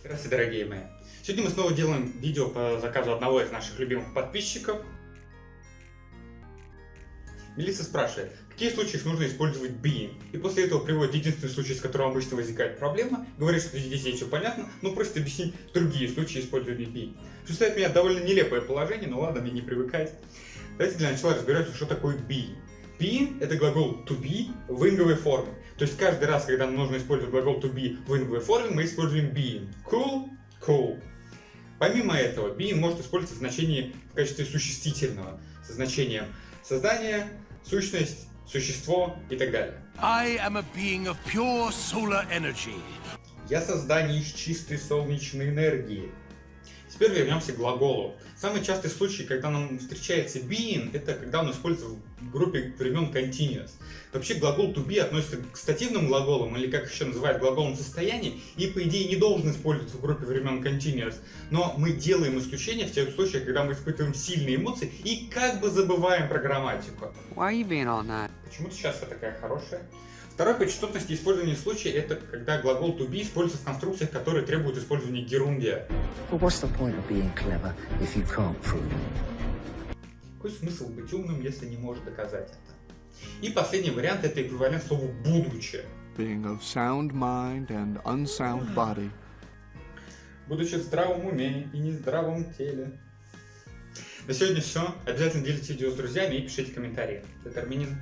Здравствуйте, дорогие мои. Сегодня мы снова делаем видео по заказу одного из наших любимых подписчиков. Мелисса спрашивает, в каких случаях нужно использовать being? И после этого приводит единственный случай, с которым обычно возникает проблема, говорит, что здесь все понятно, но просит объяснить другие случаи использования being. Что ставит меня довольно нелепое положение, но ладно, мне не привыкать. Давайте для начала разбираться, что такое being. Being – это глагол to be в инговой форме. То есть каждый раз, когда нам нужно использовать глагол to be в инговой форме, мы используем being. Cool, cool. Помимо этого, being может использоваться в значении в качестве существительного, со значением создание, сущность, существо и так далее. I am a being of pure solar energy. Я создание из чистой солнечной энергии. Теперь вернемся к глаголу. Самый частый случай, когда нам встречается being, это когда он используется в группе времен continuous. Вообще глагол to be относится к стативным глаголам, или как еще называют глаголом состояния, и по идее не должен использоваться в группе времен continuous. Но мы делаем исключение в тех случаях, когда мы испытываем сильные эмоции и как бы забываем про грамматику. Why are you being all night? Почему-то сейчас я такая хорошая. Второй по частотности использования случая это когда глагол to be используется в конструкциях, которые требуют использования герундия. Какой смысл быть умным, если не можешь доказать это? И последний вариант это эквивалент слову будучи. being of sound mind and unsound body. Будучи в здравом уме и нездравом теле. На сегодня все. Обязательно делитесь видео с друзьями и пишите комментарии. Это Армянин.